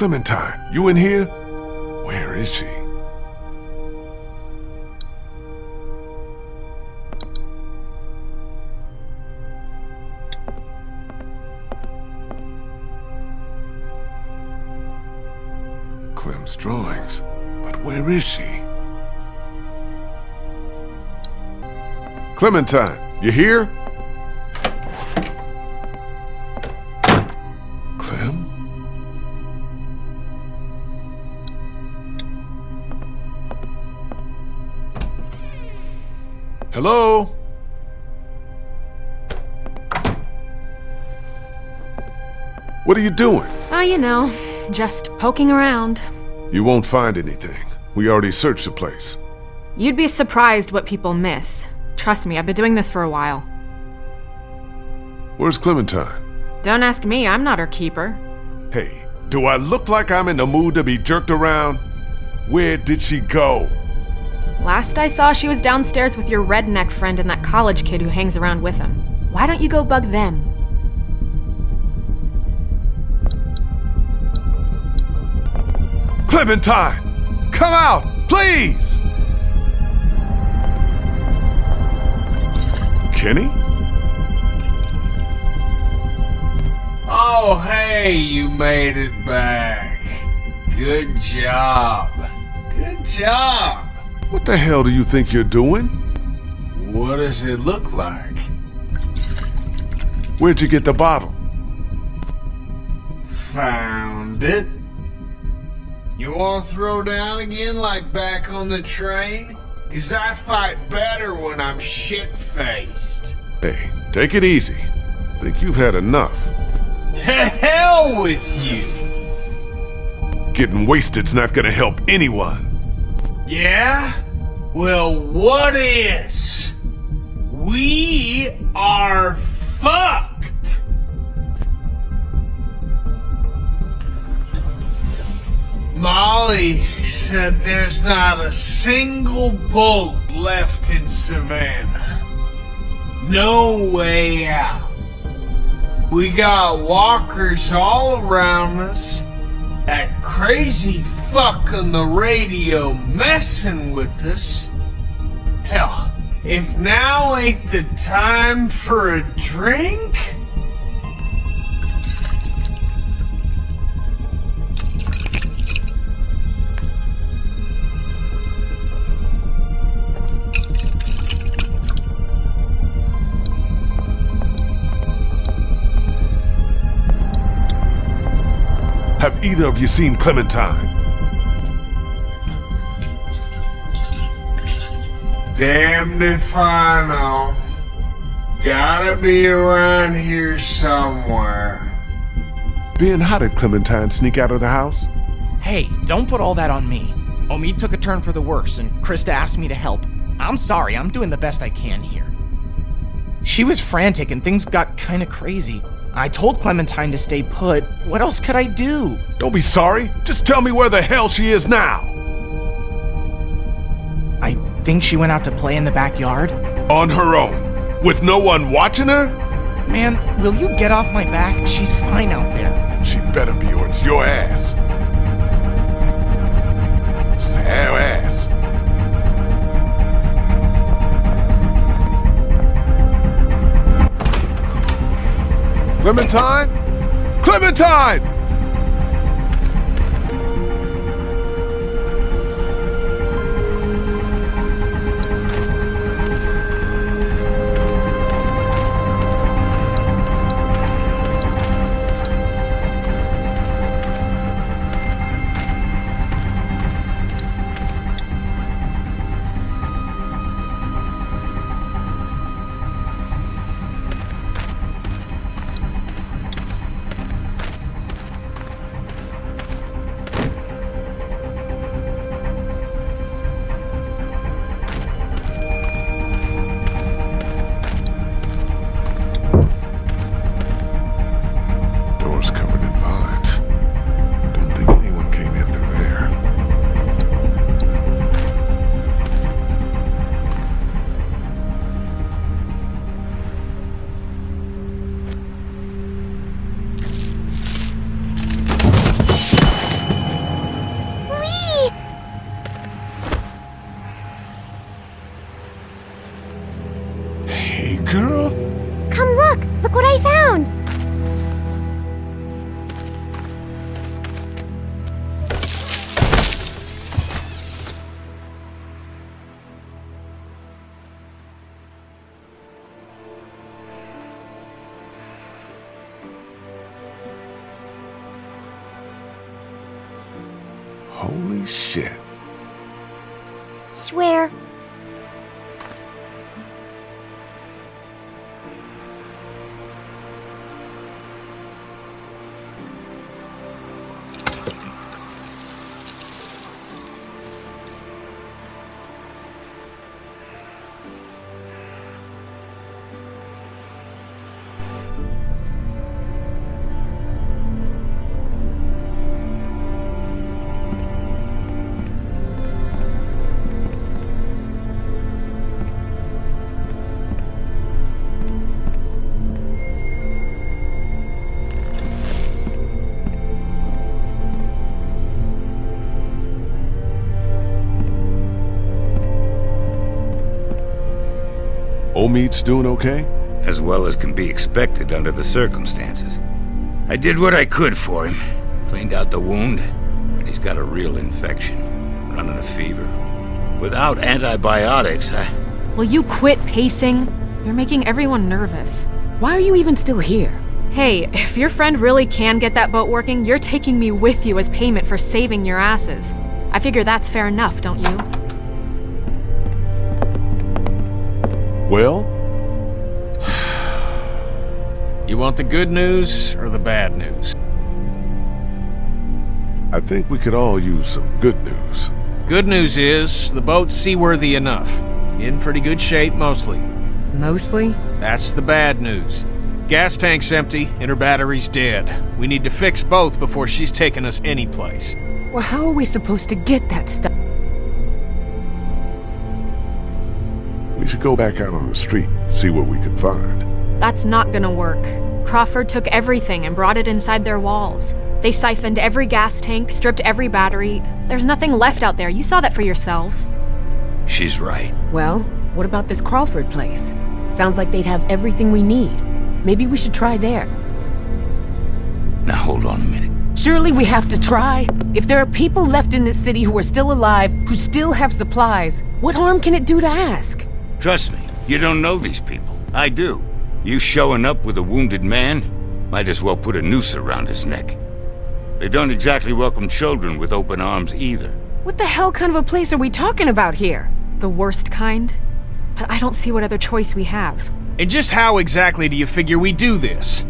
Clementine, you in here? Where is she? Clem's drawings. But where is she? Clementine, you here? Are you doing? Oh, you know, just poking around. You won't find anything. We already searched the place. You'd be surprised what people miss. Trust me, I've been doing this for a while. Where's Clementine? Don't ask me, I'm not her keeper. Hey, do I look like I'm in the mood to be jerked around? Where did she go? Last I saw, she was downstairs with your redneck friend and that college kid who hangs around with him. Why don't you go bug them? Clementine! Come out, please! Kenny? Oh, hey, you made it back. Good job. Good job. What the hell do you think you're doing? What does it look like? Where'd you get the bottle? Found it. You want to throw down again like back on the train? Cause I fight better when I'm shit-faced. Hey, take it easy. Think you've had enough. To hell with you! Getting wasted's not gonna help anyone. Yeah? Well, what is? We are fucked! Molly said there's not a single boat left in Savannah. No way out. We got walkers all around us. That crazy fuck on the radio messing with us. Hell, if now ain't the time for a drink? Have either of you seen Clementine? Damned if I know. Gotta be around here somewhere. Ben, how did Clementine sneak out of the house? Hey, don't put all that on me. Omid took a turn for the worse, and Christa asked me to help. I'm sorry, I'm doing the best I can here. She was frantic and things got kinda crazy. I told Clementine to stay put. What else could I do? Don't be sorry. Just tell me where the hell she is now. I think she went out to play in the backyard. On her own. With no one watching her? Man, will you get off my back? She's fine out there. She better be or it's your ass. Sad ass. Clementine? Clementine! Omid's doing okay? As well as can be expected under the circumstances. I did what I could for him. Cleaned out the wound, but he's got a real infection. Running a fever. Without antibiotics, I... Will you quit pacing? You're making everyone nervous. Why are you even still here? Hey, if your friend really can get that boat working, you're taking me with you as payment for saving your asses. I figure that's fair enough, don't you? Well? You want the good news or the bad news? I think we could all use some good news. Good news is, the boat's seaworthy enough. In pretty good shape, mostly. Mostly? That's the bad news. Gas tank's empty, and her battery's dead. We need to fix both before she's taking us anyplace. Well, how are we supposed to get that stuff? Should go back out on the street, see what we can find. That's not gonna work. Crawford took everything and brought it inside their walls. They siphoned every gas tank, stripped every battery. There's nothing left out there. You saw that for yourselves. She's right. Well, what about this Crawford place? Sounds like they'd have everything we need. Maybe we should try there. Now hold on a minute. Surely we have to try. If there are people left in this city who are still alive, who still have supplies, what harm can it do to ask? Trust me, you don't know these people. I do. You showing up with a wounded man? Might as well put a noose around his neck. They don't exactly welcome children with open arms either. What the hell kind of a place are we talking about here? The worst kind? But I don't see what other choice we have. And just how exactly do you figure we do this?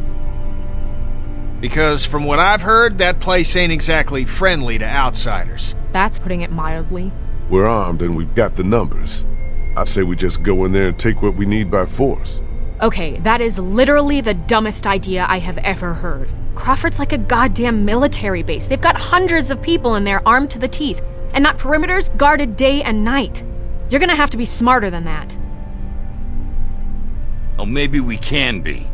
Because from what I've heard, that place ain't exactly friendly to outsiders. That's putting it mildly. We're armed and we've got the numbers. I say we just go in there and take what we need by force. Okay, that is literally the dumbest idea I have ever heard. Crawford's like a goddamn military base. They've got hundreds of people in there armed to the teeth, and that perimeter's guarded day and night. You're gonna have to be smarter than that. Oh, maybe we can be.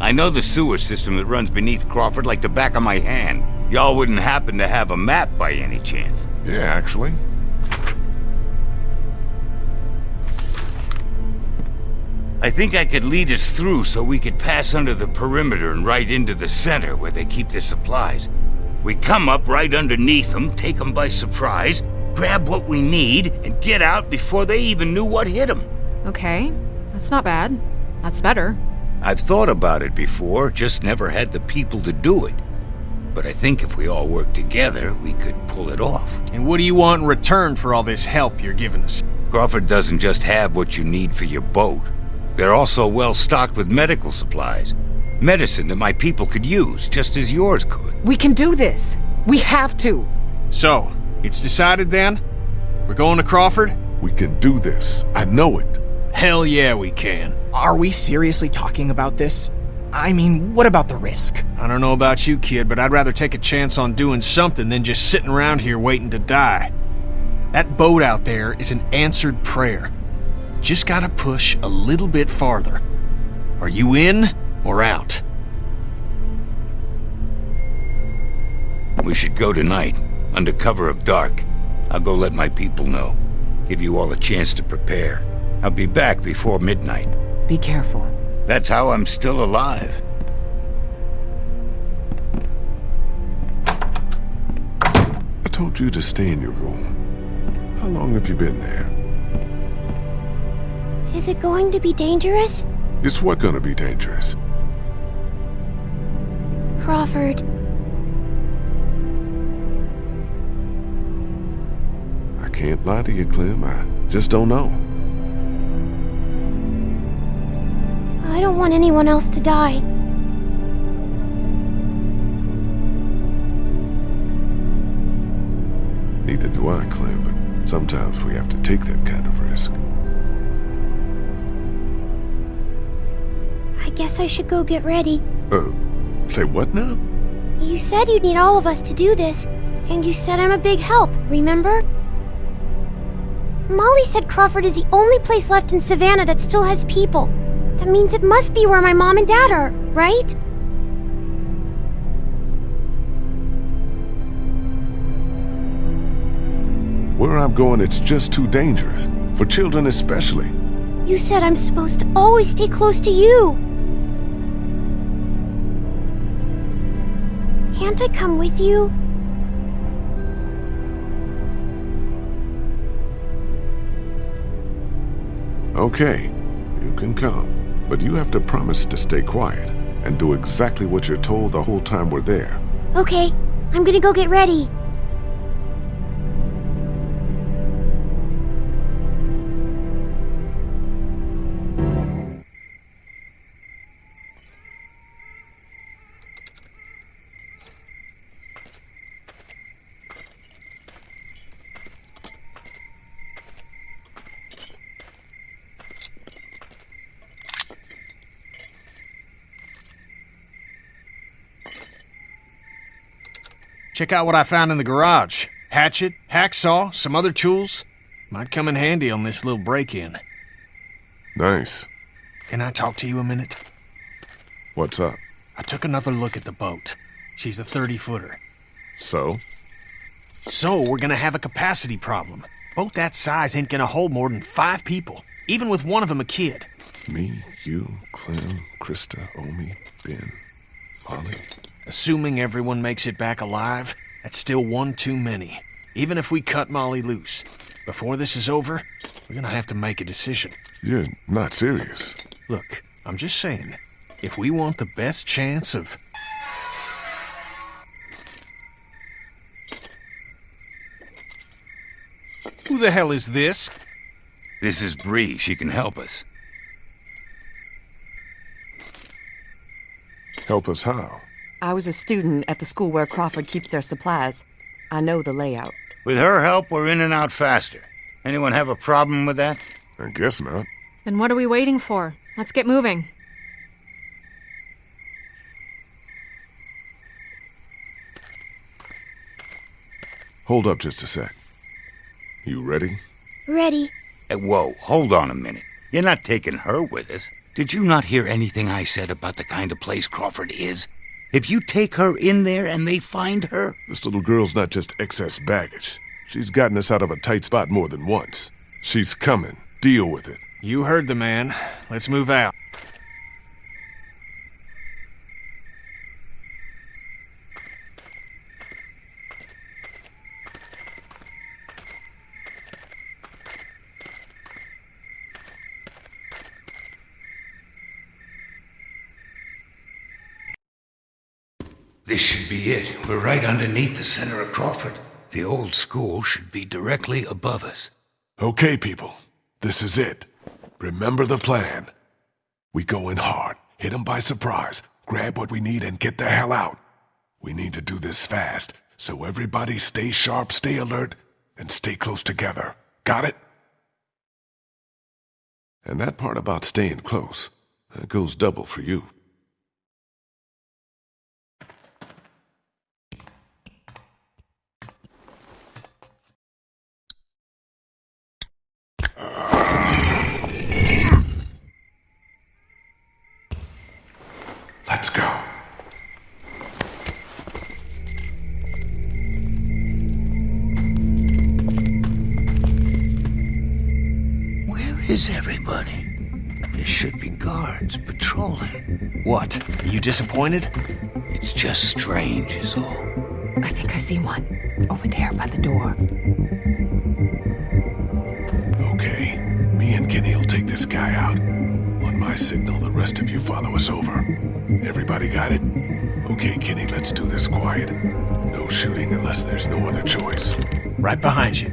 I know the sewer system that runs beneath Crawford like the back of my hand. Y'all wouldn't happen to have a map by any chance. Yeah, actually. I think I could lead us through so we could pass under the perimeter and right into the center where they keep their supplies. We come up right underneath them, take them by surprise, grab what we need, and get out before they even knew what hit them. Okay, that's not bad. That's better. I've thought about it before, just never had the people to do it. But I think if we all work together, we could pull it off. And what do you want in return for all this help you're giving us? Crawford doesn't just have what you need for your boat. They're also well stocked with medical supplies. Medicine that my people could use, just as yours could. We can do this. We have to. So, it's decided then? We're going to Crawford? We can do this. I know it. Hell yeah, we can. Are we seriously talking about this? I mean, what about the risk? I don't know about you, kid, but I'd rather take a chance on doing something than just sitting around here waiting to die. That boat out there is an answered prayer. Just gotta push a little bit farther. Are you in or out? We should go tonight, under cover of dark. I'll go let my people know. Give you all a chance to prepare. I'll be back before midnight. Be careful. That's how I'm still alive. I told you to stay in your room. How long have you been there? Is it going to be dangerous? It's what gonna be dangerous? Crawford, I can't lie to you, Clem. I just don't know. I don't want anyone else to die. Neither do I, Clem, but sometimes we have to take that kind of risk. I guess I should go get ready. Uh, say what now? You said you'd need all of us to do this, and you said I'm a big help, remember? Molly said Crawford is the only place left in Savannah that still has people. That means it must be where my mom and dad are, right? Where I'm going, it's just too dangerous. For children especially. You said I'm supposed to always stay close to you. Can't I come with you? Okay, you can come. But you have to promise to stay quiet and do exactly what you're told the whole time we're there. Okay, I'm gonna go get ready. Check out what I found in the garage. Hatchet, hacksaw, some other tools. Might come in handy on this little break-in. Nice. Can I talk to you a minute? What's up? I took another look at the boat. She's a 30-footer. So? So, we're gonna have a capacity problem. Boat that size ain't gonna hold more than five people, even with one of them a kid. Me, you, Clem, Christa, Omi, Ben, Molly. Assuming everyone makes it back alive, that's still one too many. Even if we cut Molly loose. Before this is over, we're gonna have to make a decision. You're not serious. Look, I'm just saying, if we want the best chance of... Who the hell is this? This is Brie. She can help us. Help us how? I was a student at the school where Crawford keeps their supplies. I know the layout. With her help, we're in and out faster. Anyone have a problem with that? I guess not. Then what are we waiting for? Let's get moving. Hold up just a sec. You ready? Ready. Hey, whoa, hold on a minute. You're not taking her with us. Did you not hear anything I said about the kind of place Crawford is? If you take her in there and they find her, This little girl's not just excess baggage. She's gotten us out of a tight spot more than once. She's coming. Deal with it. You heard the man. Let's move out. This should be it. We're right underneath the center of Crawford. The old school should be directly above us. Okay, people. This is it. Remember the plan. We go in hard, hit 'em by surprise, grab what we need, and get the hell out. We need to do this fast, so everybody stay sharp, stay alert, and stay close together. Got it? And that part about staying close, that goes double for you. Let's go. Where is everybody? There should be guards patrolling. What? Are you disappointed? It's just strange, is all. I think I see one. Over there by the door. Okay, me and Kenny will take this guy out. On my signal, the rest of you follow us over. Everybody got it? Okay, Kenny, let's do this quiet. No shooting unless there's no other choice. Right behind you.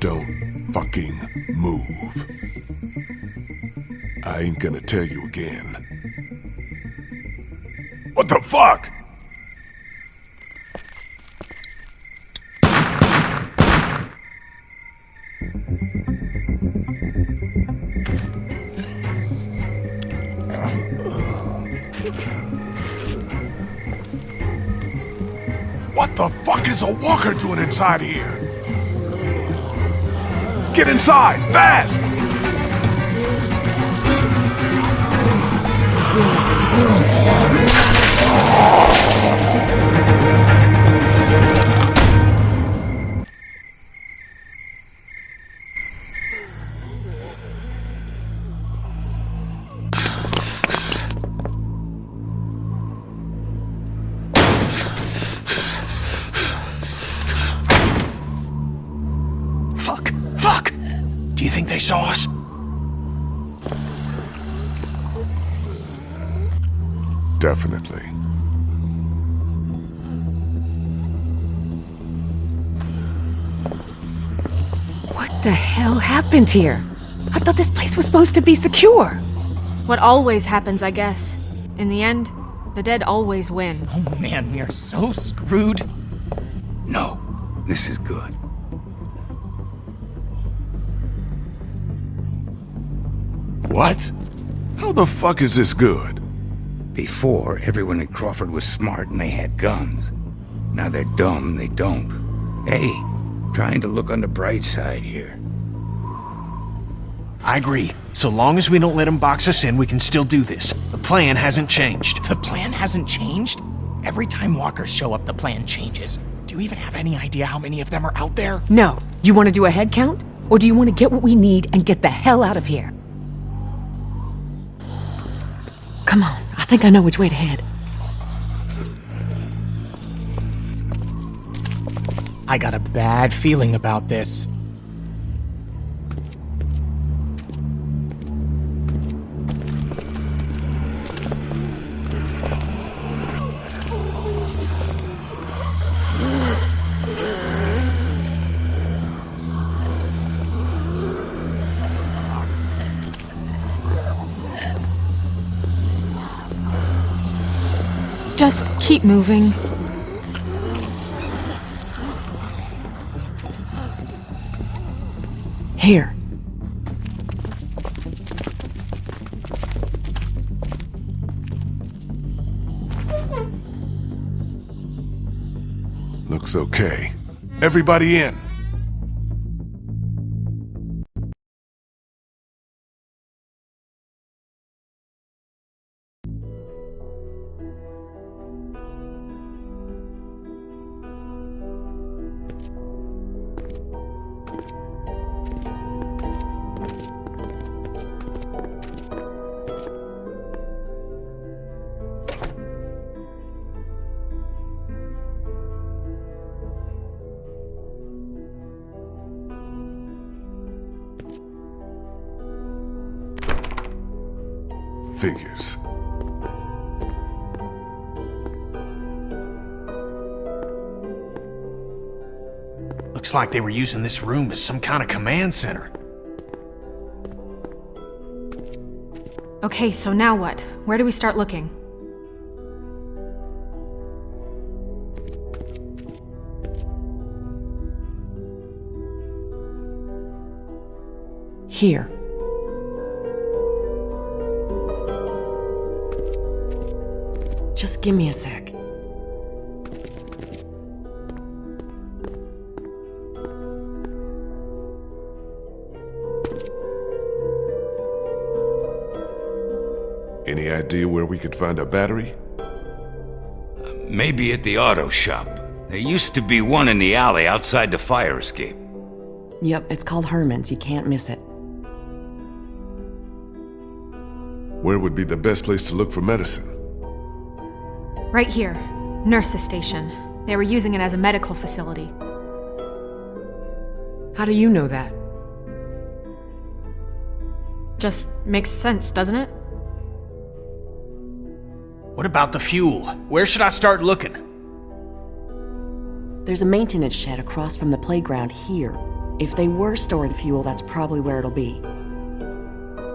Don't fucking move. I ain't gonna tell you again. What the fuck? The fuck is a walker doing inside here? Get inside, fast! happened here? I thought this place was supposed to be secure. What always happens, I guess. In the end, the dead always win. Oh man, we are so screwed. No, this is good. What? How the fuck is this good? Before, everyone at Crawford was smart and they had guns. Now they're dumb and they don't. Hey, trying to look on the bright side here. I agree. So long as we don't let them box us in, we can still do this. The plan hasn't changed. The plan hasn't changed? Every time walkers show up, the plan changes. Do you even have any idea how many of them are out there? No. You want to do a head count? Or do you want to get what we need and get the hell out of here? Come on. I think I know which way to head. I got a bad feeling about this. Just keep moving. Here. Looks okay. Everybody in. Like they were using this room as some kind of command center. Okay, so now what? Where do we start looking? Here. Just give me a sec. Idea where we could find a battery? Maybe at the auto shop. There used to be one in the alley outside the fire escape. Yep, it's called Herman's. You can't miss it. Where would be the best place to look for medicine? Right here. Nurse's station. They were using it as a medical facility. How do you know that? Just makes sense, doesn't it? What about the fuel? Where should I start looking? There's a maintenance shed across from the playground here. If they were storing fuel, that's probably where it'll be.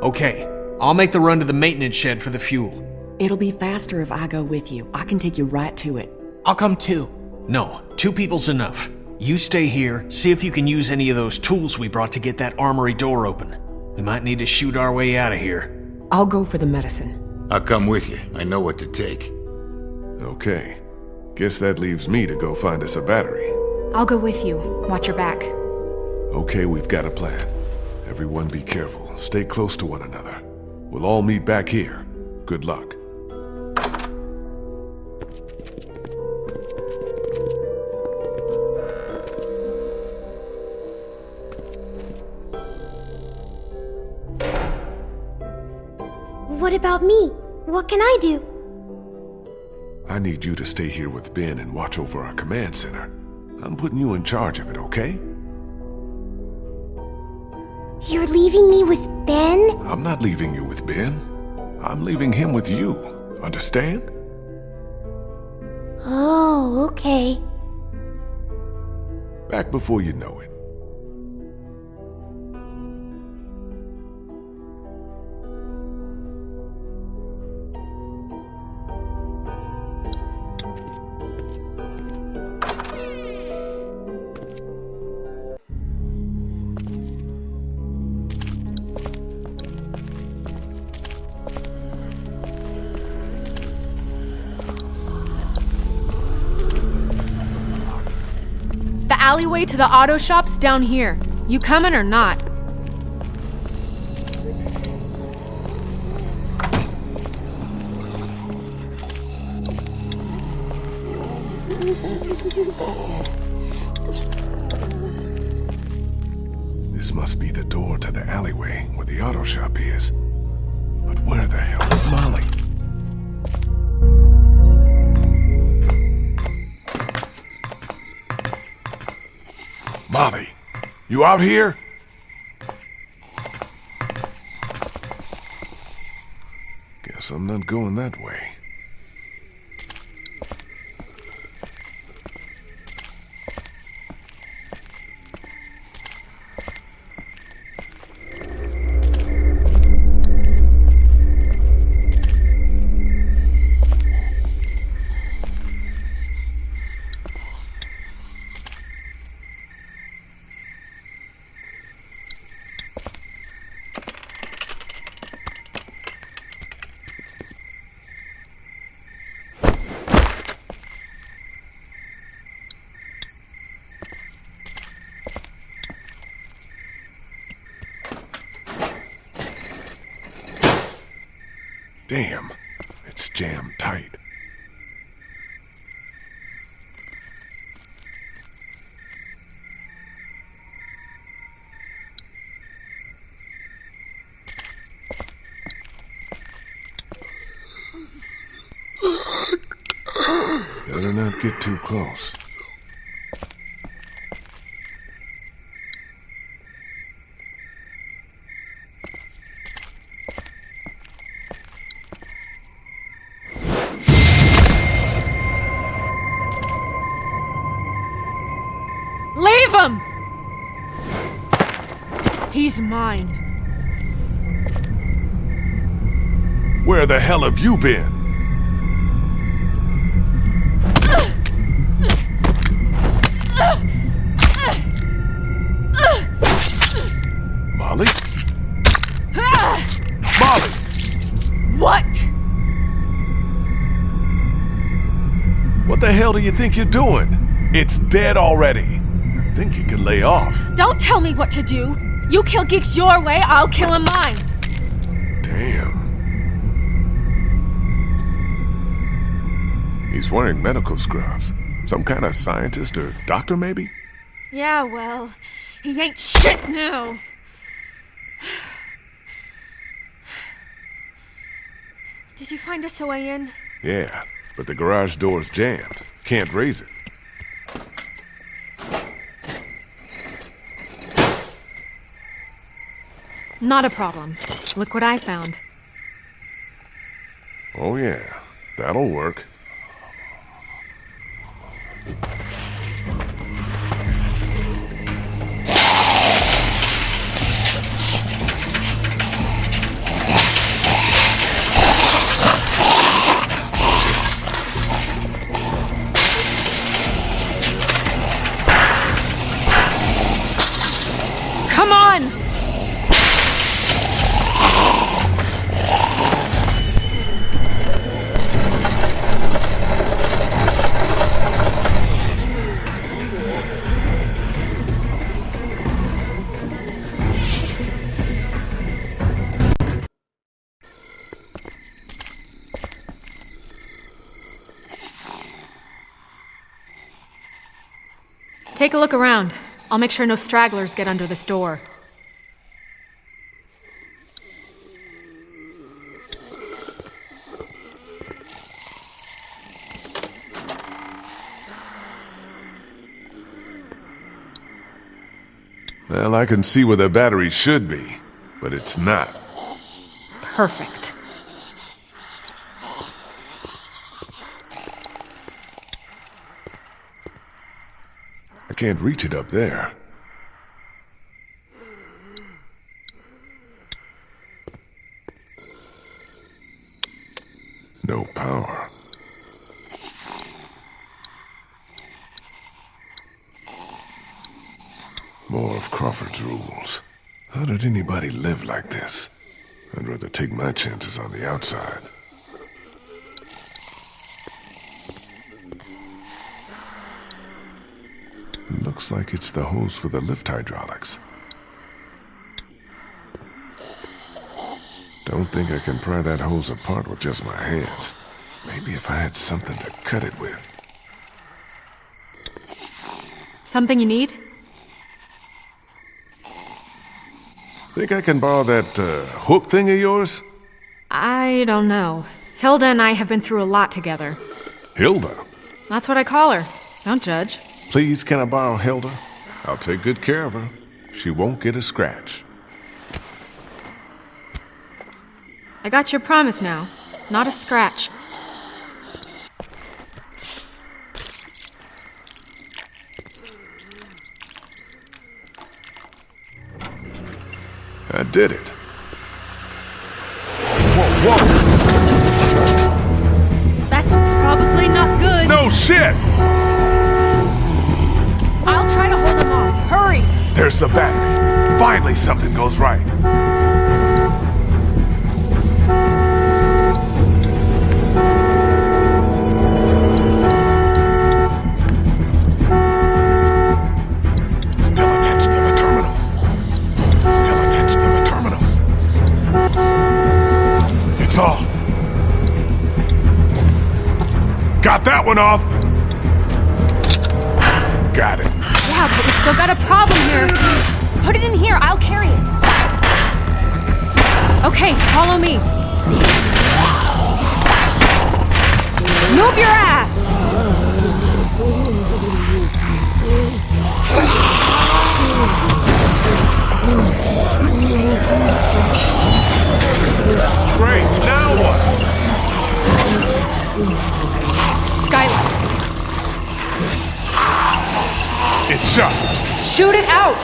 Okay, I'll make the run to the maintenance shed for the fuel. It'll be faster if I go with you. I can take you right to it. I'll come too. No, two people's enough. You stay here, see if you can use any of those tools we brought to get that armory door open. We might need to shoot our way out of here. I'll go for the medicine. I'll come with you. I know what to take. Okay. Guess that leaves me to go find us a battery. I'll go with you. Watch your back. Okay, we've got a plan. Everyone be careful. Stay close to one another. We'll all meet back here. Good luck. About me? What can I do? I need you to stay here with Ben and watch over our command center. I'm putting you in charge of it, okay? You're leaving me with Ben? I'm not leaving you with Ben. I'm leaving him with you. Understand? Oh, okay. Back before you know it. The alleyway to the auto shop's down here. You coming or not? Out here? Guess I'm not going that way. Get too close. Leave him! He's mine. Where the hell have you been? Hell do you think you're doing? It's dead already. I think you can lay off. Don't tell me what to do. You kill geeks your way, I'll kill him mine. Damn. He's wearing medical scrubs. Some kind of scientist or doctor, maybe? Yeah, well, he ain't shit now. Did you find us a way in? Yeah, but the garage door's jammed. Can't raise it. Not a problem. Look what I found. Oh, yeah. That'll work. Take a look around. I'll make sure no stragglers get under this door. Well, I can see where the battery should be, but it's not. Perfect. I can't reach it up there. No power. More of Crawford's rules. How did anybody live like this? I'd rather take my chances on the outside. Looks like it's the hose for the lift hydraulics. Don't think I can pry that hose apart with just my hands. Maybe if I had something to cut it with. Something you need? Think I can borrow that uh, hook thing of yours? I don't know. Hilda and I have been through a lot together. Hilda? That's what I call her. Don't judge. Please, can I borrow Hilda? I'll take good care of her. She won't get a scratch. I got your promise now. Not a scratch. I did it. Whoa, whoa! That's probably not good. No shit! There's the battery. Finally, something goes right. Still attached to the terminals. Still attached to the terminals. It's off. Got that one off. Got it. Still got a problem here. Put it in here. I'll carry it. Okay, follow me. Move your ass! Great. Now what? It's shut. shoot it out!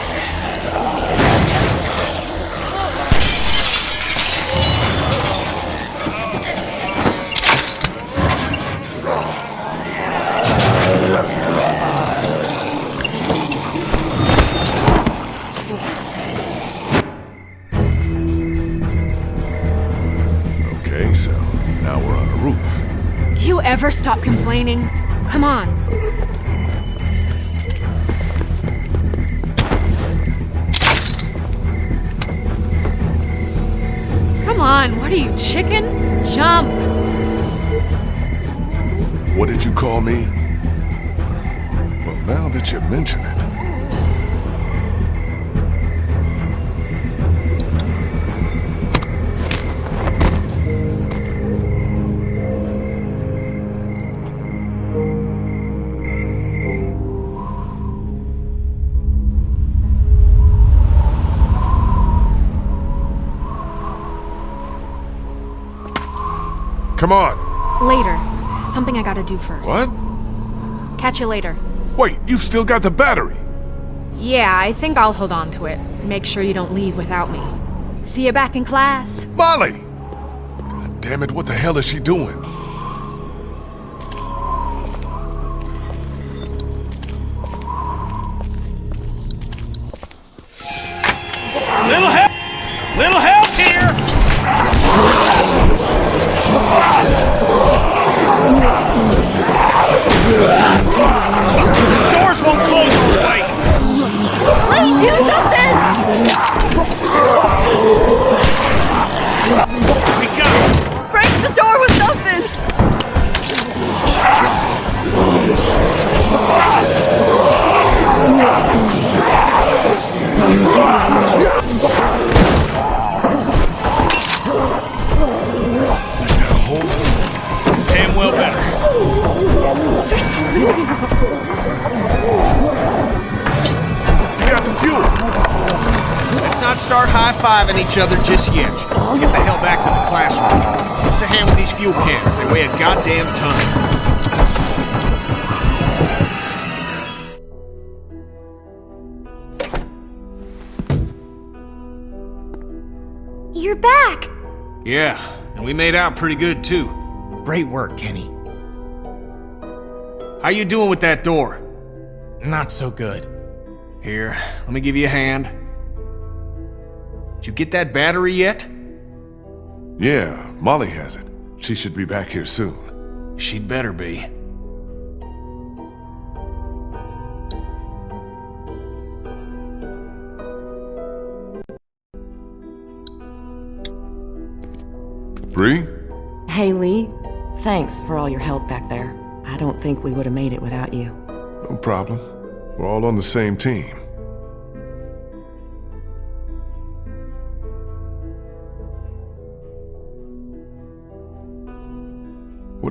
Okay, so now we're on a roof. Do you ever stop complaining? Come on. What are you, chicken? Jump! What did you call me? Well, now that you mention it. I gotta do first. What? Catch you later. Wait, you've still got the battery. Yeah, I think I'll hold on to it. Make sure you don't leave without me. See you back in class. Molly! God damn it, what the hell is she doing? Each other just yet. Let's get the hell back to the classroom. Give us a hand with these fuel cans. They weigh a goddamn ton. You're back! Yeah, and we made out pretty good, too. Great work, Kenny. How you doing with that door? Not so good. Here, let me give you a hand. Did you get that battery yet? Yeah, Molly has it. She should be back here soon. She'd better be. Brie? Hey, Lee. Thanks for all your help back there. I don't think we would have made it without you. No problem. We're all on the same team.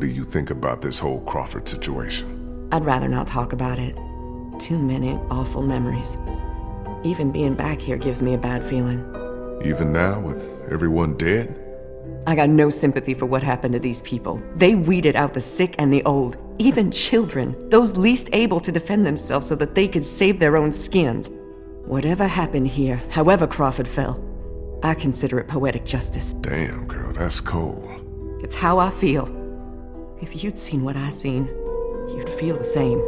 What do you think about this whole Crawford situation? I'd rather not talk about it. Too many awful memories. Even being back here gives me a bad feeling. Even now, with everyone dead? I got no sympathy for what happened to these people. They weeded out the sick and the old, even children, those least able to defend themselves so that they could save their own skins. Whatever happened here, however Crawford fell, I consider it poetic justice. Damn, girl, that's cold. It's how I feel. If you'd seen what I seen, you'd feel the same.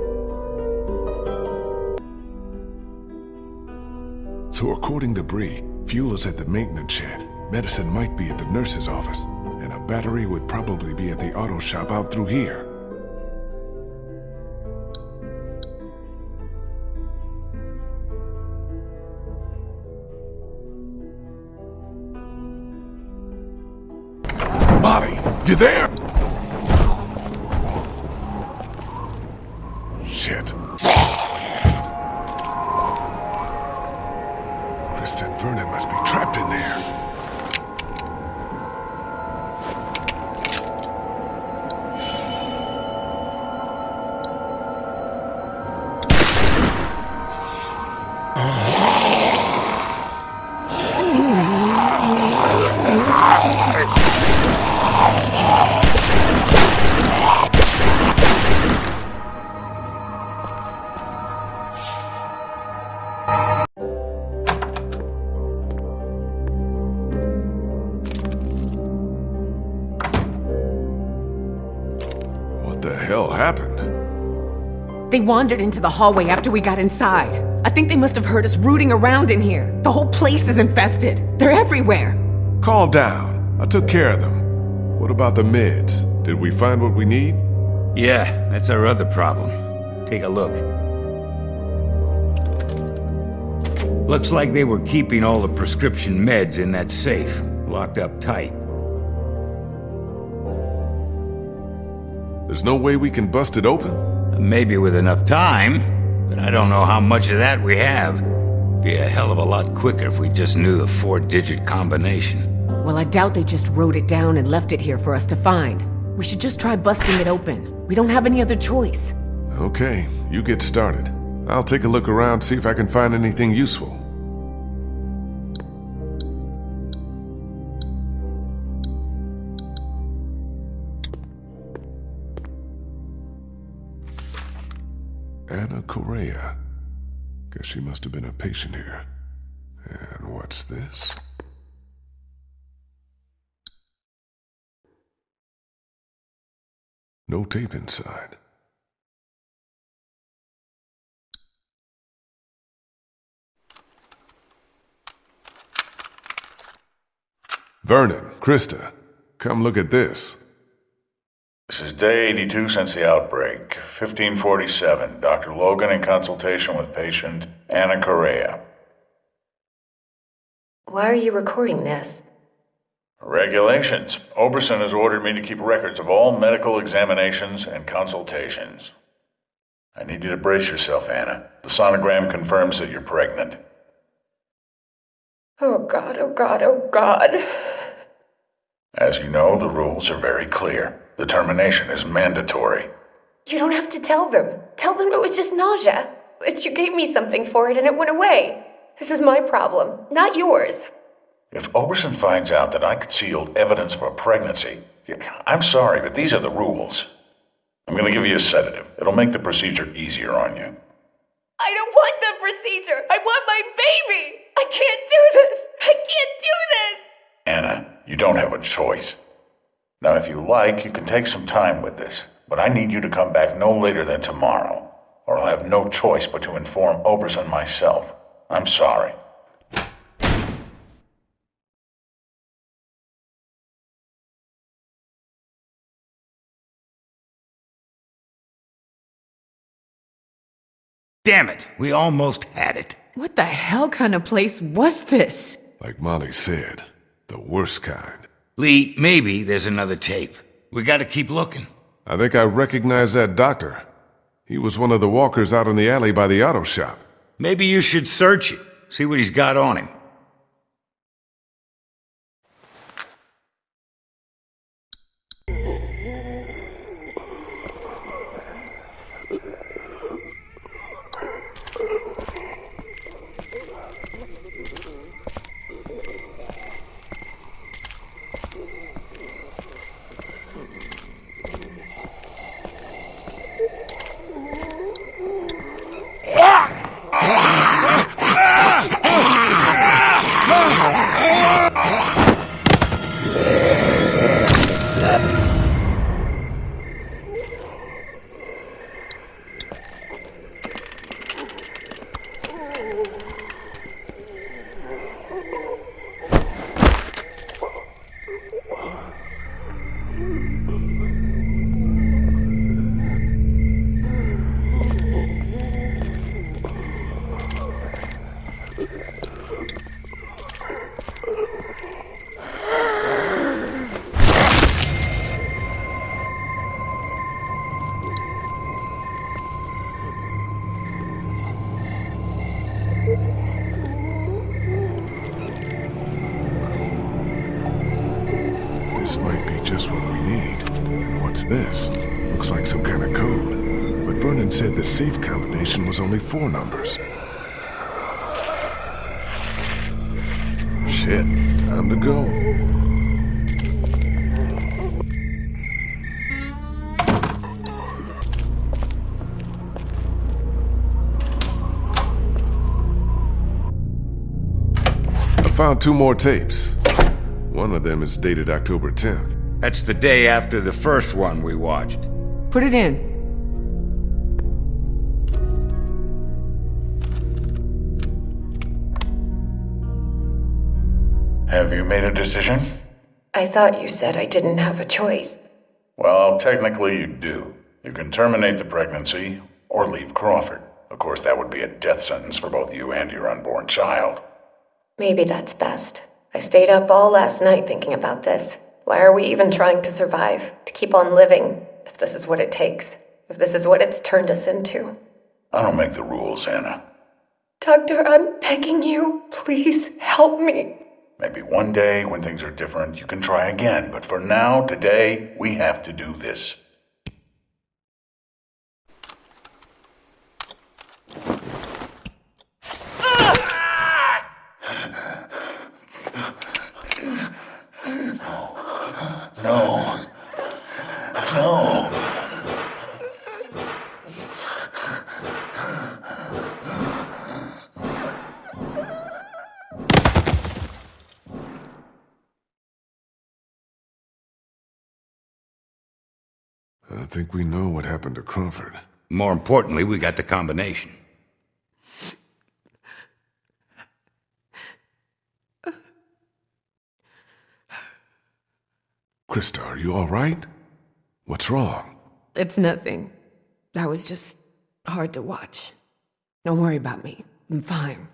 So according to Brie, fuel is at the maintenance shed. Medicine might be at the nurse's office. And a battery would probably be at the auto shop out through here. Molly, you there? Wandered into the hallway after we got inside. I think they must have heard us rooting around in here. The whole place is infested. They're everywhere. Calm down. I took care of them. What about the meds? Did we find what we need? Yeah, that's our other problem. Take a look. Looks like they were keeping all the prescription meds in that safe, locked up tight. There's no way we can bust it open? Maybe with enough time, but I don't know how much of that we have. Be a hell of a lot quicker if we just knew the four-digit combination. Well, I doubt they just wrote it down and left it here for us to find. We should just try busting it open. We don't have any other choice. Okay, you get started. I'll take a look around, see if I can find anything useful. Anna Correa. Guess she must have been a patient here. And what's this? No tape inside. Vernon, Christa, come look at this. This is day 82 since the outbreak. 1547. Dr. Logan in consultation with patient Anna Correa. Why are you recording this? Regulations. Oberson has ordered me to keep records of all medical examinations and consultations. I need you to brace yourself, Anna. The sonogram confirms that you're pregnant. Oh god, oh god, oh god. As you know, the rules are very clear. The termination is mandatory. You don't have to tell them. Tell them it was just nausea. That you gave me something for it and it went away. This is my problem, not yours. If Oberson finds out that I concealed evidence of a pregnancy, I'm sorry, but these are the rules. I'm going to give you a sedative. It'll make the procedure easier on you. I don't want the procedure. I want my baby. I can't do this. I can't do this. Anna, you don't have a choice. Now, if you like, you can take some time with this, but I need you to come back no later than tomorrow, or I'll have no choice but to inform Oberson myself. I'm sorry. Damn it, we almost had it. What the hell kind of place was this? Like Molly said, the worst kind. Lee, maybe there's another tape. We gotta keep looking. I think I recognize that doctor. He was one of the walkers out in the alley by the auto shop. Maybe you should search it, see what he's got on him. Was only four numbers. Shit, time to go. I found two more tapes. One of them is dated October 10th. That's the day after the first one we watched. Put it in. Decision? I thought you said I didn't have a choice. Well, technically you do. You can terminate the pregnancy or leave Crawford. Of course, that would be a death sentence for both you and your unborn child. Maybe that's best. I stayed up all last night thinking about this. Why are we even trying to survive? To keep on living? if this is what it takes. If this is what it's turned us into. I don't make the rules, Anna. Doctor, I'm begging you. Please help me. Maybe one day, when things are different, you can try again. But for now, today, we have to do this. No. No. Think we know what happened to Crawford. More importantly, we got the combination. Christa, are you all right? What's wrong? It's nothing. That was just hard to watch. Don't worry about me. I'm fine.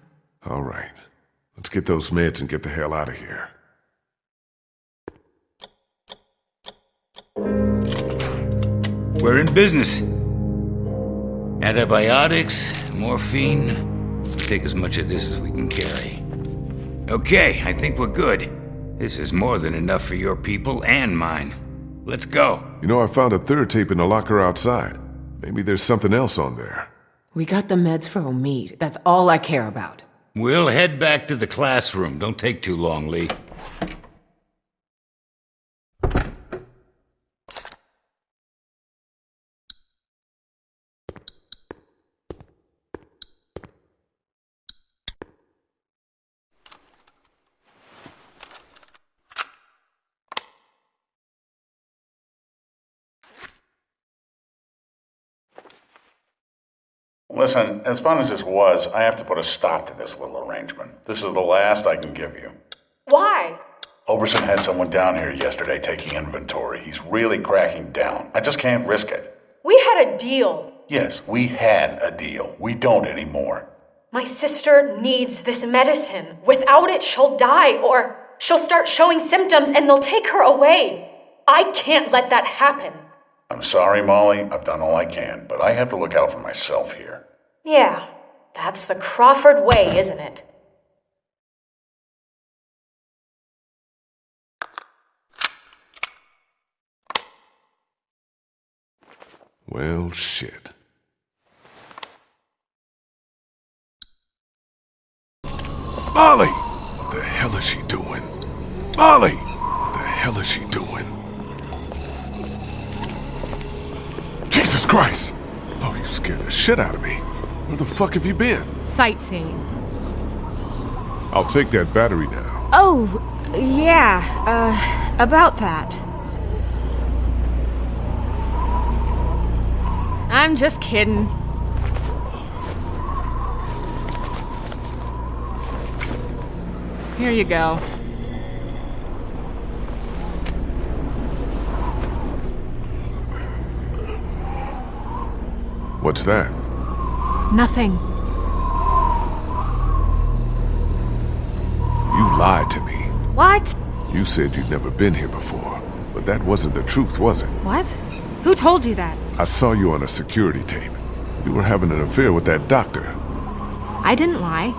All right. Let's get those meds and get the hell out of here. We're in business. Antibiotics, morphine. Take as much of this as we can carry. Okay, I think we're good. This is more than enough for your people and mine. Let's go. You know, I found a third tape in the locker outside. Maybe there's something else on there. We got the meds for Omid. That's all I care about. We'll head back to the classroom. Don't take too long, Lee. Listen, as fun as this was, I have to put a stop to this little arrangement. This is the last I can give you. Why? Oberson had someone down here yesterday taking inventory. He's really cracking down. I just can't risk it. We had a deal. Yes, we had a deal. We don't anymore. My sister needs this medicine. Without it, she'll die, or she'll start showing symptoms and they'll take her away. I can't let that happen. I'm sorry, Molly. I've done all I can, but I have to look out for myself here. Yeah, that's the Crawford way, isn't it? Well, shit. Molly! What the hell is she doing? Molly! What the hell is she doing? Jesus Christ! Oh, you scared the shit out of me. Where the fuck have you been? Sightseeing. I'll take that battery now. Oh, yeah, uh, about that. I'm just kidding. Here you go. What's that? Nothing. You lied to me. What? You said you'd never been here before, but that wasn't the truth, was it? What? Who told you that? I saw you on a security tape. You were having an affair with that doctor. I didn't lie.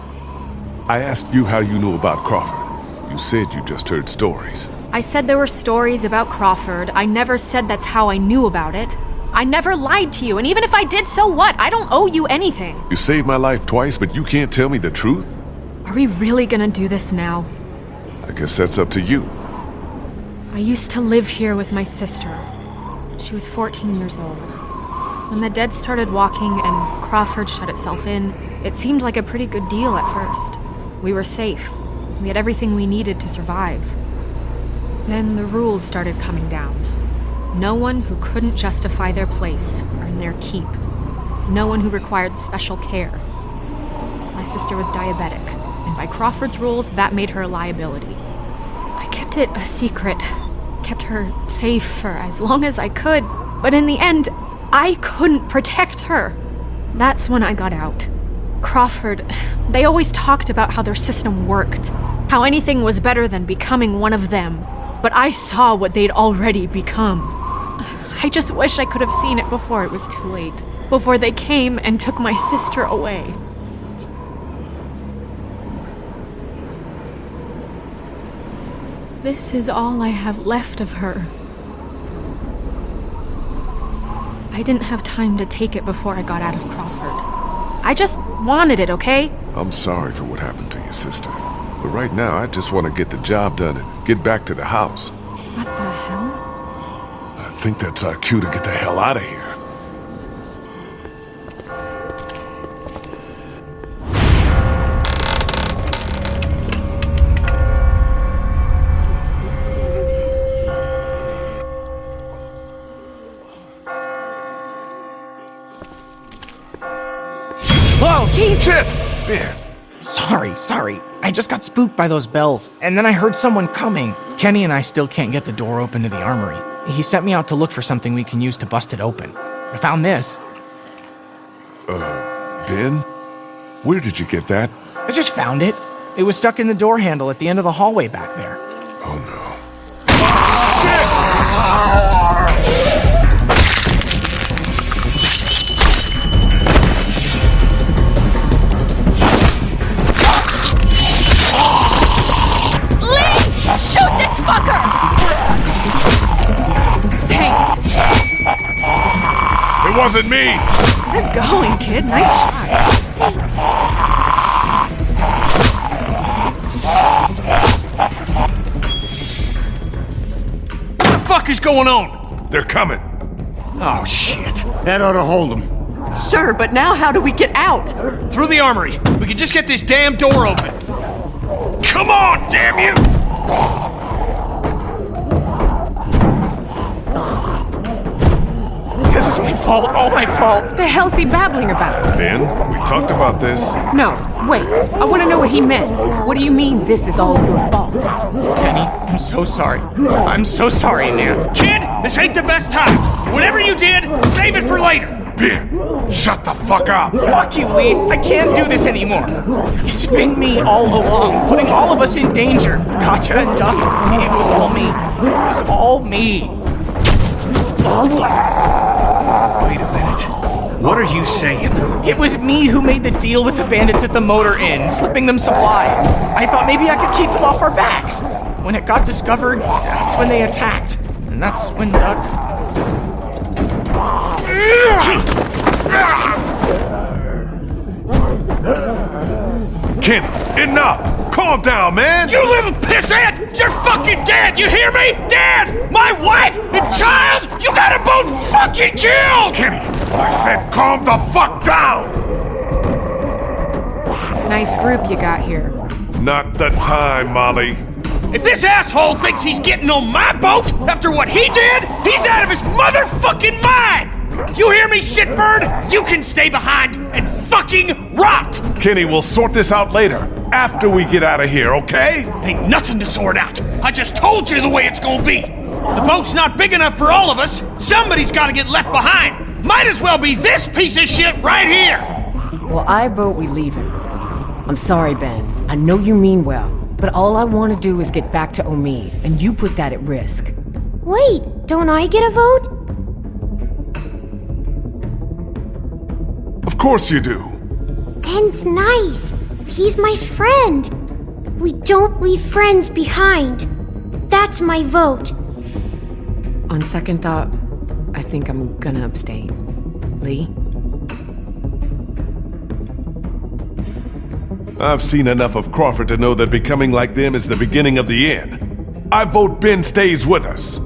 I asked you how you knew about Crawford. You said you just heard stories. I said there were stories about Crawford. I never said that's how I knew about it. I never lied to you, and even if I did, so what? I don't owe you anything. You saved my life twice, but you can't tell me the truth? Are we really gonna do this now? I guess that's up to you. I used to live here with my sister. She was 14 years old. When the dead started walking and Crawford shut itself in, it seemed like a pretty good deal at first. We were safe. We had everything we needed to survive. Then the rules started coming down. No one who couldn't justify their place earned their keep. No one who required special care. My sister was diabetic, and by Crawford's rules, that made her a liability. I kept it a secret, kept her safe for as long as I could, but in the end, I couldn't protect her. That's when I got out. Crawford, they always talked about how their system worked, how anything was better than becoming one of them. But I saw what they'd already become. I just wish I could have seen it before it was too late. Before they came and took my sister away. This is all I have left of her. I didn't have time to take it before I got out of Crawford. I just wanted it, okay? I'm sorry for what happened to your sister. But right now, I just want to get the job done and get back to the house. Think that's our cue to get the hell out of here. Whoa! Jesus! Shit! Ben, Sorry, sorry. I just got spooked by those bells, and then I heard someone coming. Kenny and I still can't get the door open to the armory. He sent me out to look for something we can use to bust it open. I found this. Uh, Ben? Where did you get that? I just found it. It was stuck in the door handle at the end of the hallway back there. Oh no. Lee! Shoot this fucker! Thanks. It wasn't me! Good going, kid. Nice shot. Thanks. What the fuck is going on? They're coming. Oh, shit. That ought to hold them. Sure, but now how do we get out? Through the armory. We can just get this damn door open. Come on, damn you! This is my fault, all my fault. The hell's he babbling about? Ben, we talked about this. No, wait. I want to know what he meant. What do you mean this is all your fault? Kenny, I'm so sorry. I'm so sorry, man. Kid, this ain't the best time. Whatever you did, save it for later. Ben, shut the fuck up! Fuck you, Lee. I can't do this anymore. It's been me all along, putting all of us in danger. Katja and Duck, it was all me. It was all me. Wait a minute. What are you saying? It was me who made the deal with the bandits at the motor inn, slipping them supplies. I thought maybe I could keep them off our backs. When it got discovered, that's when they attacked. And that's when Duck. Kenny, enough! Calm down, man! You little pissant! You're fucking dead! You hear me? Dead! My wife and child! You gotta both fucking kill! Kenny, I said calm the fuck down! Nice group you got here. Not the time, Molly. If this asshole thinks he's getting on my boat after what he did, he's out of his motherfucking mind! You hear me, shitbird? You can stay behind and fucking rot! Kenny, we'll sort this out later, after we get out of here, okay? Ain't nothing to sort out. I just told you the way it's gonna be. The boat's not big enough for all of us. Somebody's gotta get left behind. Might as well be this piece of shit right here. Well, I vote we leave him. I'm sorry, Ben. I know you mean well, but all I want to do is get back to Omi, and you put that at risk. Wait, don't I get a vote? Of course you do. Ben's nice. He's my friend. We don't leave friends behind. That's my vote. On second thought, I think I'm gonna abstain. Lee? I've seen enough of Crawford to know that becoming like them is the beginning of the end. I vote Ben stays with us.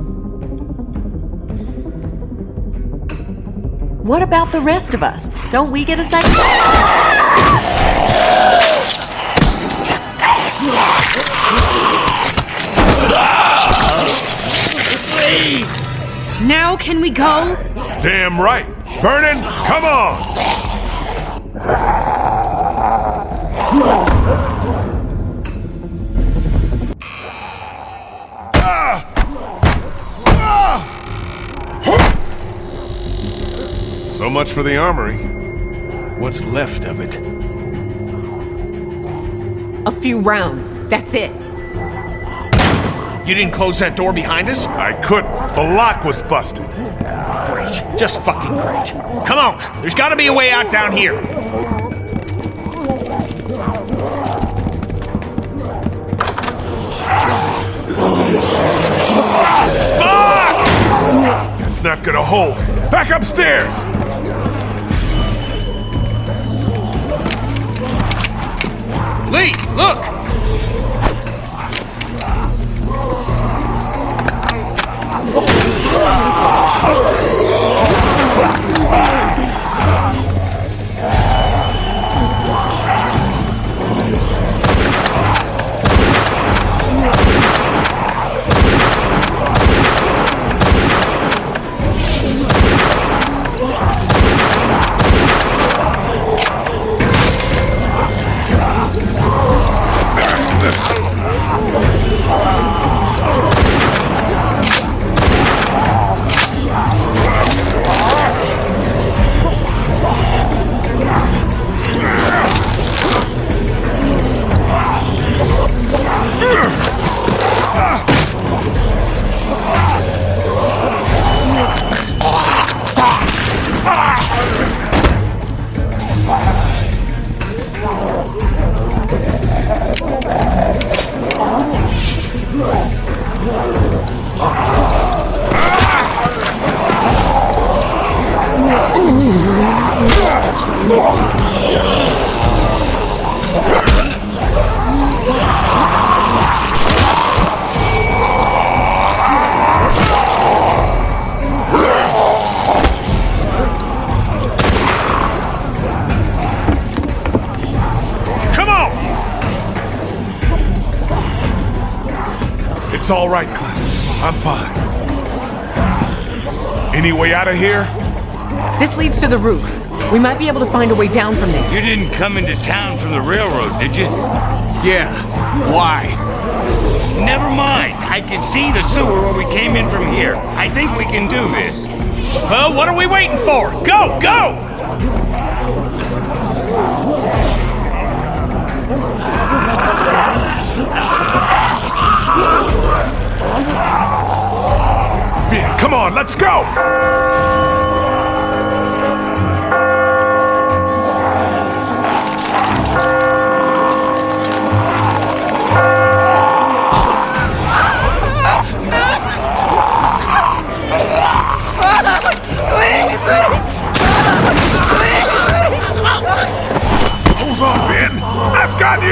What about the rest of us? Don't we get a second? Now can we go? Damn right. Vernon, come on! So much for the armory. What's left of it? A few rounds. That's it. You didn't close that door behind us? I couldn't. The lock was busted. Great. Just fucking great. Come on, there's gotta be a way out down here. Fuck! It's not gonna hold. Back upstairs! Lee, look! Come Any way out of here? This leads to the roof. We might be able to find a way down from there. You didn't come into town from the railroad, did you? Yeah. Why? Never mind. I can see the sewer where we came in from here. I think we can do this. Well, what are we waiting for? Go, go! Come on, let's go! Hold on, Ben! I've got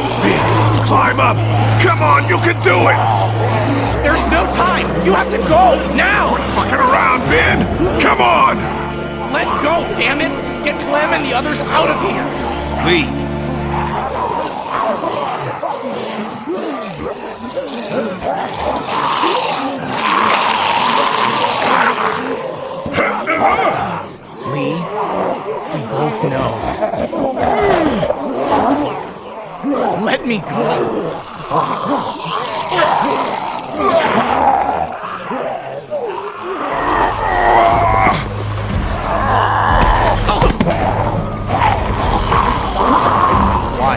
you! Ben, climb up! Come on, you can do it! There's no time! You have to go! Now! Fucking around, Ben! Come on! Let go, damn it! Get Clem and the others out of here! Lee, Lee, we both know. Let me go. Why?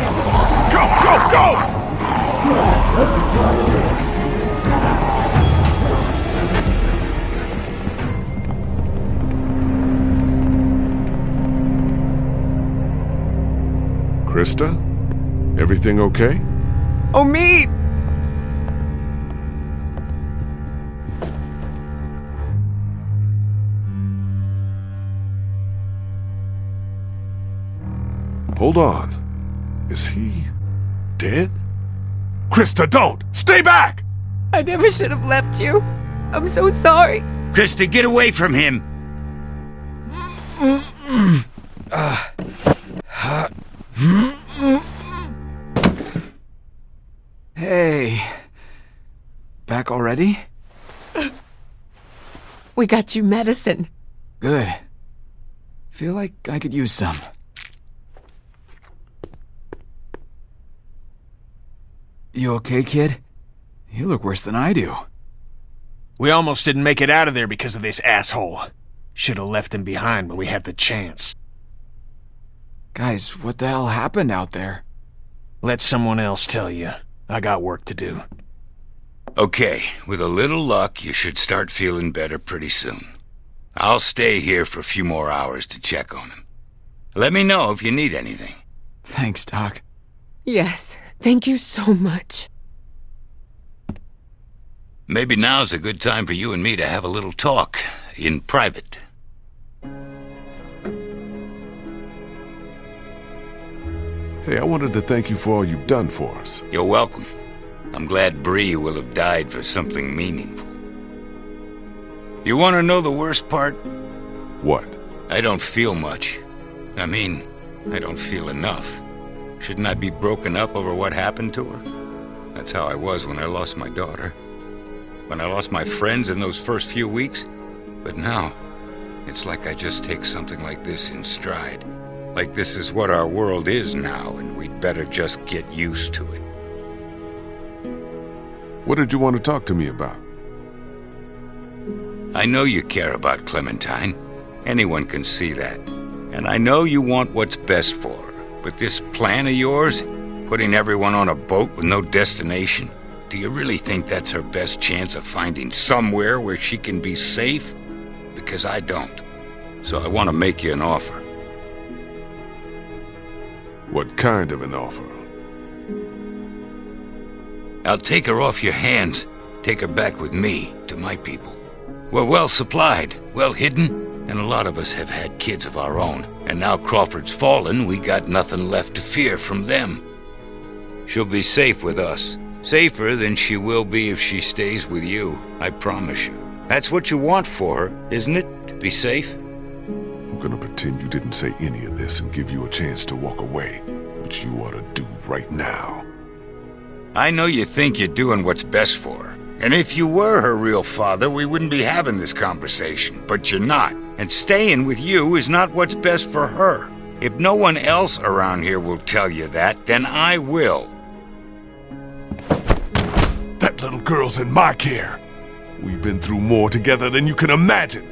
Go, go, go! Christa? Everything okay? Oh, me! Hold on. Is he dead? Christa, don't! Stay back! I never should have left you. I'm so sorry. Christa, get away from him. We got you medicine. Good. Feel like I could use some. You okay, kid? You look worse than I do. We almost didn't make it out of there because of this asshole. Should have left him behind when we had the chance. Guys, what the hell happened out there? Let someone else tell you. I got work to do. Okay, with a little luck, you should start feeling better pretty soon. I'll stay here for a few more hours to check on him. Let me know if you need anything. Thanks, Doc. Yes, thank you so much. Maybe now's a good time for you and me to have a little talk, in private. Hey, I wanted to thank you for all you've done for us. You're welcome. I'm glad Brie will have died for something meaningful. You want to know the worst part? What? I don't feel much. I mean, I don't feel enough. Shouldn't I be broken up over what happened to her? That's how I was when I lost my daughter. When I lost my friends in those first few weeks. But now, it's like I just take something like this in stride. Like this is what our world is now, and we'd better just get used to it. What did you want to talk to me about? I know you care about Clementine. Anyone can see that. And I know you want what's best for her. But this plan of yours, putting everyone on a boat with no destination, do you really think that's her best chance of finding somewhere where she can be safe? Because I don't. So I want to make you an offer. What kind of an offer? I'll take her off your hands, take her back with me to my people. We're well supplied, well hidden, and a lot of us have had kids of our own. And now Crawford's fallen, we got nothing left to fear from them. She'll be safe with us. Safer than she will be if she stays with you, I promise you. That's what you want for her, isn't it? To be safe? I'm gonna pretend you didn't say any of this and give you a chance to walk away, which you ought to do right now. I know you think you're doing what's best for her. And if you were her real father, we wouldn't be having this conversation. But you're not. And staying with you is not what's best for her. If no one else around here will tell you that, then I will. That little girl's in my care. We've been through more together than you can imagine.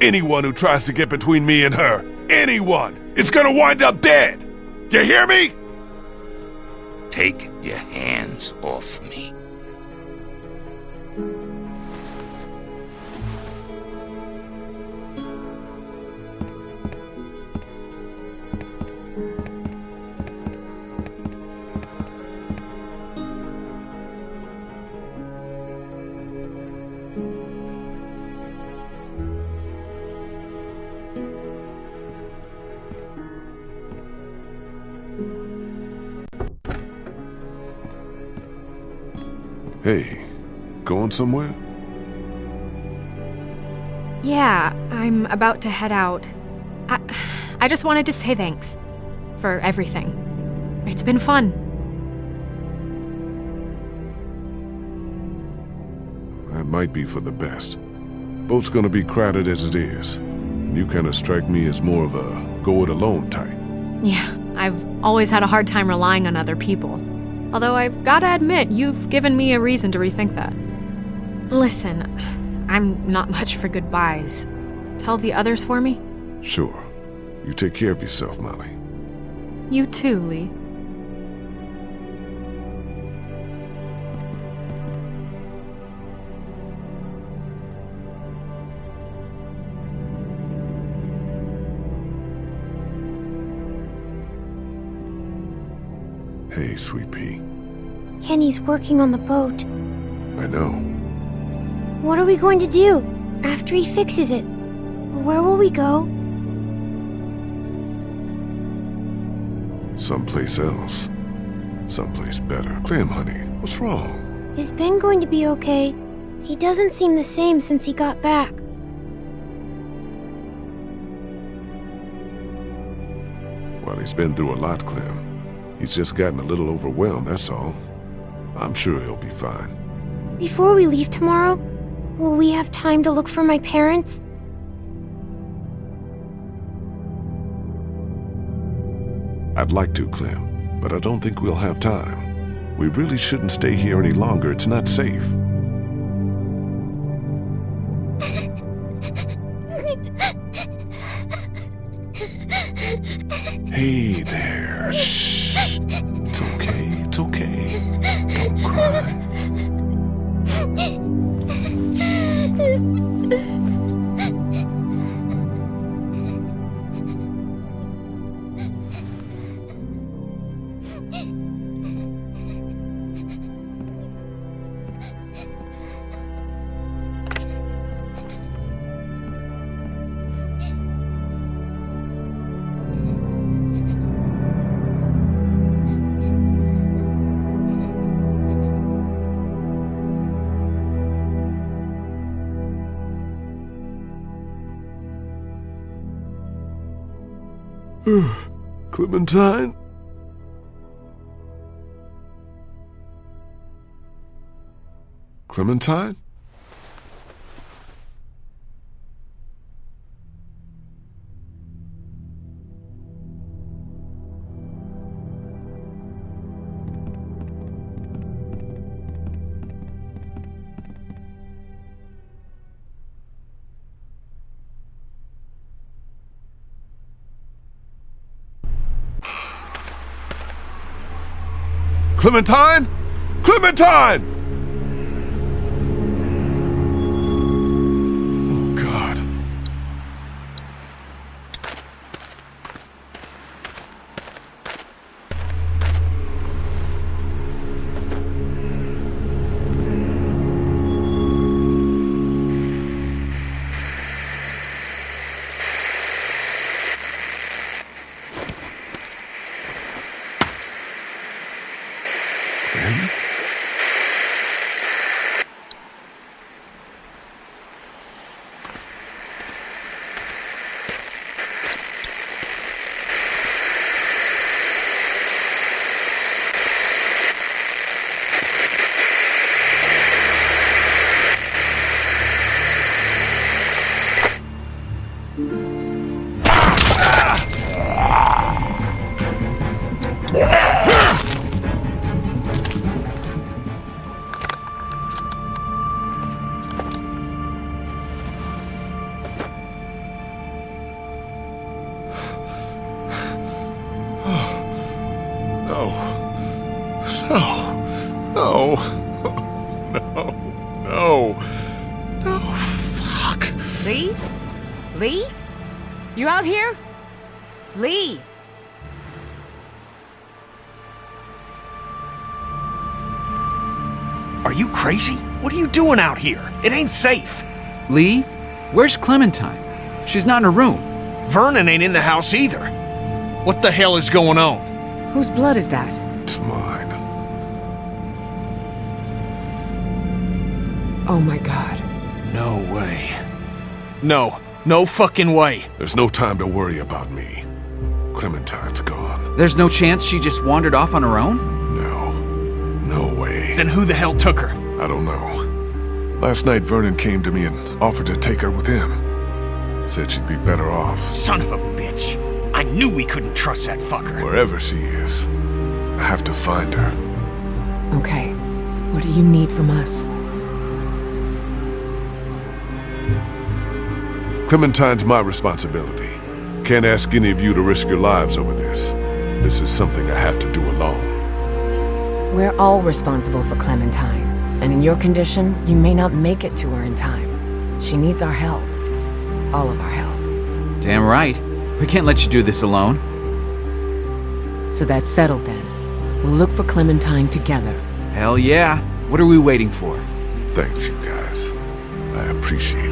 Anyone who tries to get between me and her, anyone, is gonna wind up dead. You hear me? Take your hands off me. Hey, going somewhere? Yeah, I'm about to head out. I, I just wanted to say thanks for everything. It's been fun. That might be for the best. Boat's gonna be crowded as it is. You kinda strike me as more of a go it alone type. Yeah, I've always had a hard time relying on other people. Although I've gotta admit, you've given me a reason to rethink that. Listen, I'm not much for goodbyes. Tell the others for me? Sure. You take care of yourself, Molly. You too, Lee. Sweet Pea. Kenny's working on the boat. I know. What are we going to do after he fixes it? Where will we go? Someplace else. Someplace better. Clem, honey, what's wrong? Is Ben going to be okay? He doesn't seem the same since he got back. Well, he's been through a lot, Clem. He's just gotten a little overwhelmed, that's all. I'm sure he'll be fine. Before we leave tomorrow, will we have time to look for my parents? I'd like to, Clem, but I don't think we'll have time. We really shouldn't stay here any longer. It's not safe. Hey there. Shh. Clementine? Clementine? Clementine? Clementine! Lee? Lee? You out here? Lee! Are you crazy? What are you doing out here? It ain't safe. Lee? Where's Clementine? She's not in her room. Vernon ain't in the house either. What the hell is going on? Whose blood is that? It's mine. Oh my god. No way. No. No fucking way. There's no time to worry about me. Clementine's gone. There's no chance she just wandered off on her own? No. No way. Then who the hell took her? I don't know. Last night, Vernon came to me and offered to take her with him. Said she'd be better off Son of a bitch. I knew we couldn't trust that fucker. wherever she is. I have to find her. Okay. What do you need from us? Clementine's my responsibility. Can't ask any of you to risk your lives over this. This is something I have to do alone. We're all responsible for Clementine. And in your condition, you may not make it to her in time. She needs our help. All of our help. Damn right. We can't let you do this alone. So that's settled then. We'll look for Clementine together. Hell yeah. What are we waiting for? Thanks, you guys. I appreciate it.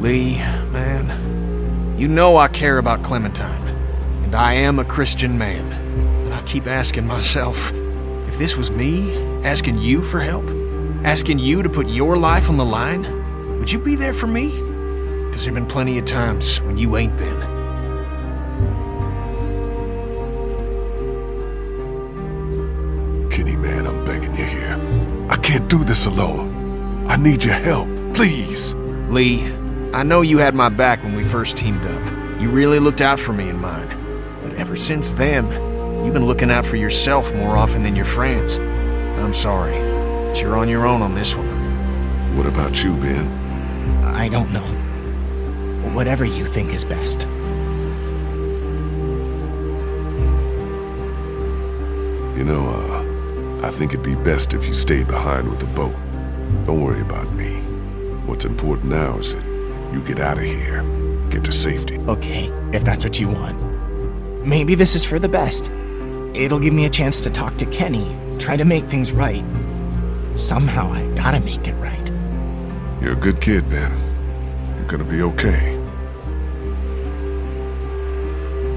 Lee, man, you know I care about Clementine, and I am a Christian man. And I keep asking myself, if this was me, asking you for help, asking you to put your life on the line, would you be there for me? Because there've been plenty of times when you ain't been. Kenny, man, I'm begging you here. I can't do this alone. I need your help. Please. Lee, I know you had my back when we first teamed up. You really looked out for me and mine. But ever since then, you've been looking out for yourself more often than your friends. I'm sorry, but you're on your own on this one. What about you, Ben? I don't know. Whatever you think is best. You know, uh, I think it'd be best if you stayed behind with the boat. Don't worry about me. What's important now is that you get out of here. Get to safety. Okay, if that's what you want. Maybe this is for the best. It'll give me a chance to talk to Kenny, try to make things right. Somehow I gotta make it right. You're a good kid, Ben. You're gonna be okay.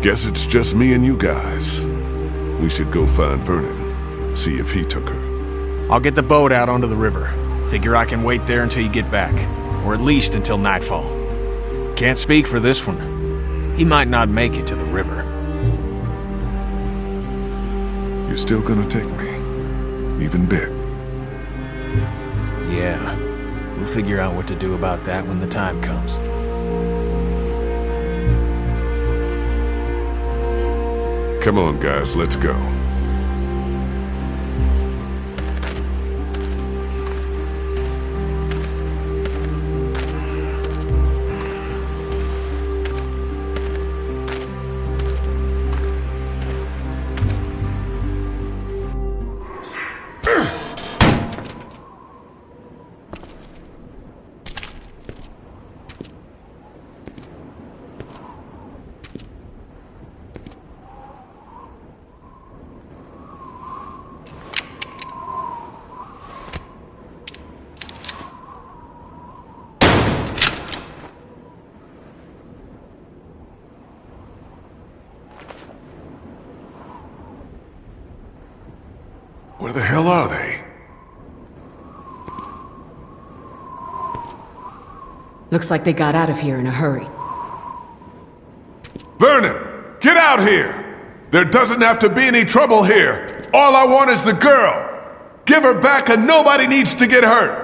Guess it's just me and you guys. We should go find Vernon. See if he took her. I'll get the boat out onto the river. Figure I can wait there until you get back. Or at least until nightfall. Can't speak for this one. He might not make it to the river. You're still gonna take me. Even bit. Yeah. We'll figure out what to do about that when the time comes. Come on, guys, let's go. Looks like they got out of here in a hurry. Vernon, get out here! There doesn't have to be any trouble here. All I want is the girl. Give her back and nobody needs to get hurt.